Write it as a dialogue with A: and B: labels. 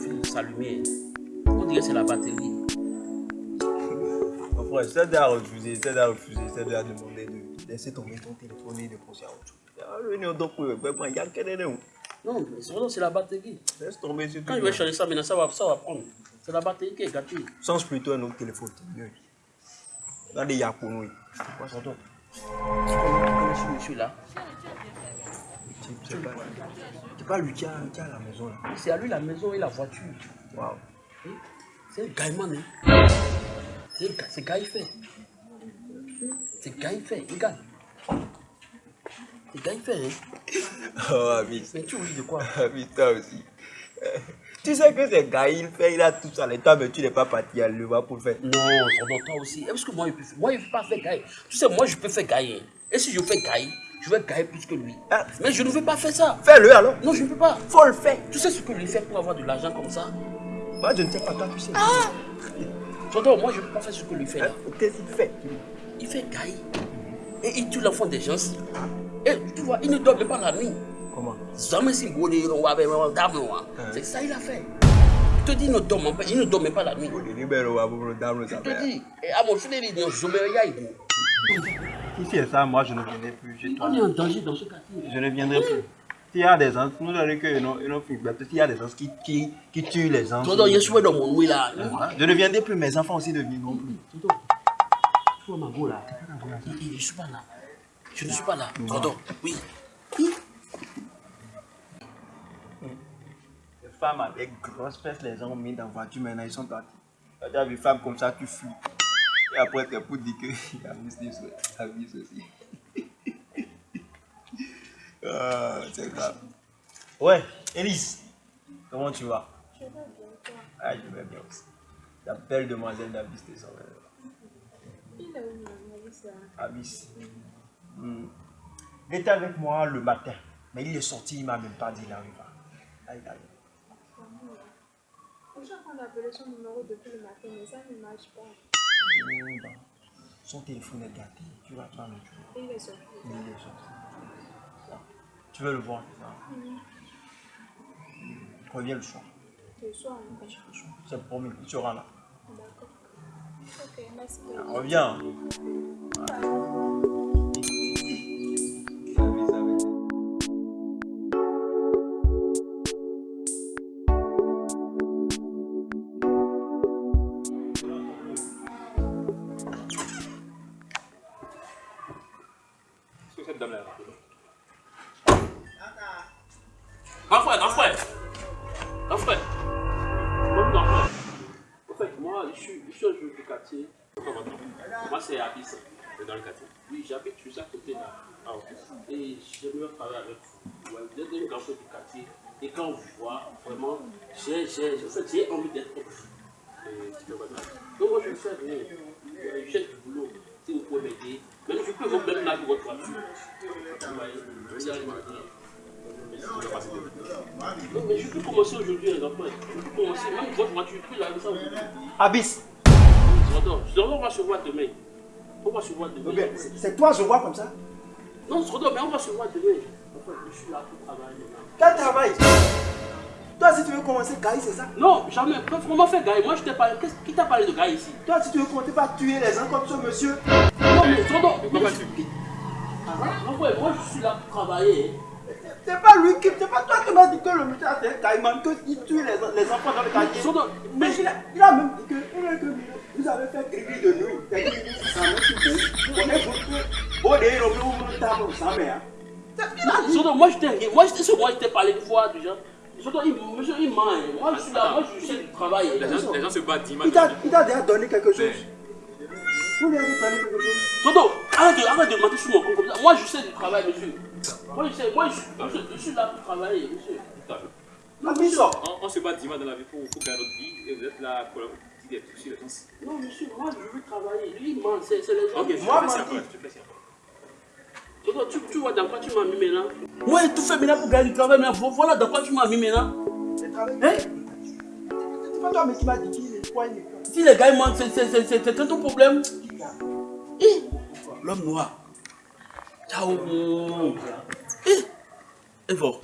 A: vous s'allumer. On dirait que c'est la batterie.
B: Mon frère, c'est à refuser, c'est à refuser, c'est à demander de laisser tomber ton téléphone et de penser à autre chose. Ah, non, donc, il y a quelqu'un de nous.
A: Non, c'est la batterie.
B: Laisse tomber sur
A: Quand je vais changer ça, maintenant, ça va, ça va prendre. C'est la batterie qui est gâtée.
B: Change plutôt un autre téléphone, c'est. Regardez, il y a pour nous.
A: Quoi, ça doit Tu connais ce monsieur-là?
B: C'est pas lui qui a, qui a la maison là.
A: C'est à lui la maison et la voiture.
B: Waouh.
A: C'est gaïman, hein. C'est gars, fait. C'est gars. Il gagne. C'est gars, fait, hein.
B: Oh, ami.
A: Mais tu oublies de quoi?
B: Ami, toi aussi. Tu sais que c'est gars, il fait, il a tout ça, l'état, mais tu n'es pas parti à le voir pour le faire.
A: Non, doit toi aussi. Est-ce que moi, je peux faire Moi, je peux pas faire gaille. Tu sais, moi, je peux faire gaille. Et si je fais gaille, je vais gailler plus que lui.
B: Ah.
A: Mais je ne veux pas faire ça.
B: Fais-le alors.
A: Non, je ne peux pas.
B: Faut le faire.
A: Tu sais ce que lui fait pour avoir de l'argent comme ça?
B: Moi, je ne sais pas, toi, tu sais.
A: Tonton, moi, je ne peux pas faire ce que lui fait là.
B: Hein, Qu'est-ce qu'il fait?
A: Il fait gaille. Et il tue l'enfant des gens. Et tu vois, il ne dort pas la nuit.
B: Comment?
A: Jamais si hein? C'est ça il a fait. Je te dis, il ne dort même pas, il ne dort même pas la nuit. Je te dis, et à mon fils, il je me
B: Si c'est ça, moi, je ne viendrai plus.
A: On est en danger dans ce quartier.
B: Je ne viendrai plus. S'il y a des gens, nous allons que s'il y a des gens qui, qui, qui tuent les gens.
A: Tonton, a souhait dans mon louis là.
B: Je ne viendrai plus, mes enfants aussi ne viendront plus.
A: Tonton, tu vois ma go là Je ne suis pas là. Je ne suis pas là. Tonton, oui. Oui.
B: Les femmes avec grosses fesses, les ont mis dans la voiture, maintenant ils sont partis. Tu as vu femmes comme ça, tu fuis. Et après, tes pour dire qu'il y a. Abuse aussi. ah, c'est grave. Ouais, Elise, comment tu vas?
C: Je vais bien, toi.
B: Ah, je vais bien aussi. La belle demoiselle d'Abis, t'es ça.
C: Il est où.
B: Il était avec moi le matin, mais il est sorti, il m'a même pas dit il arrivera. Ah, il arrive.
C: Suis en train d'appeler son numéro depuis le matin, mais ça ne marche pas.
B: Son téléphone est gâté, tu vas prendre le truc.
C: Et il est sorti.
B: Il est sorti. Ça. Tu veux le voir. Reviens le soir.
C: Le soir, hein.
B: C'est promis, tu seras là.
C: D'accord. Ok, merci.
B: Reviens.
A: Grand frère, grand frère. Grand frère. Mon grand frère. En fait, moi, je suis, je suis un joueur du quartier. Moi, c'est Abyss. C'est dans le quartier. Oui, j'habite juste à côté là. Ah, ok. Et j'aimerais parler avec vous. Ouais, vous êtes un grand frère du quartier. Et quand on vous voit, vraiment, j'ai, en fait, envie d'être comme vous. Et c'est vraiment. Donc, moi, je vais faire rien. Euh, Je cherche du boulot. Si vous pouvez m'aider. Mais je peux vous même là pour votre voiture. Vous vous allez m'aider. Non, mais je peux commencer aujourd'hui, les enfants. Je peux commencer. Même votre voiture, je peux la aujourd'hui.
B: Abyss.
A: On va se voir demain. On va se voir demain.
B: C'est toi, je vois comme ça.
A: Non, Srodo, mais on va se voir demain. Je suis là pour travailler.
B: Quel travail? Toi, si tu veux commencer, Gaï, c'est ça?
A: Non, jamais. Comment faire Gaï? Moi, je t'ai parlé. Qu'est-ce- Qui t'a parlé de Gaï ici?
B: Toi, si tu veux commencer par tuer les gens comme ce monsieur.
A: Non, mais. Pourquoi tu Non, ouais, moi, je suis là pour travailler.
B: C'est pas lui qui. C'est pas toi qui m'as dit que le monsieur a fait un caïman, qu'il tue les, les enfants dans le quartier. Mais il a, il a même dit que, il a que vous avez fait griller de nuit. C'est griller ça me tue. On est beaucoup. Bon, d'ailleurs, on peut vous table ça, mais. hein. C'est ce qu'il a dit.
A: Srodo, moi, je t'ai Moi, je t'ai moi, je t'ai parlé une fois déjà. Il, monsieur, il ment. Moi, je suis là. Moi, je suis du travail.
D: Les gens, les gens se battent dimanche.
B: Il t'a déjà donné quelque chose. Vous lui avez donné quelque chose.
A: Srodo, arrête de, arrête de mentir sur mon compte comme ça. Moi, je sais du travail, monsieur. Moi, je sais. Moi, je, je, je suis là pour travailler, monsieur.
B: Sort.
D: On, on se bat dimanche dans la vie pour, pour gagner notre vie et vous êtes là pour dire des trucs sur les gens.
A: Non, monsieur, moi, je veux travailler. Lui, il ment. C'est les gens.
D: Ok, je
B: Moi,
D: te laisse
A: tu, tu vois dans quoi tu m'as mis maintenant Moi, j'ai tout fait maintenant pour gagner du travail. Mais voilà dans quoi tu m'as mis maintenant.
B: C'est travail.
A: Hein?
B: C'est pas toi, mais qui m'a dit qu'il est quoi, il est quoi?
A: Si les gars ils mentent, c'est- c'est c'est- c'est- c'est ton problème. L'homme noir. Ciao. Et bon.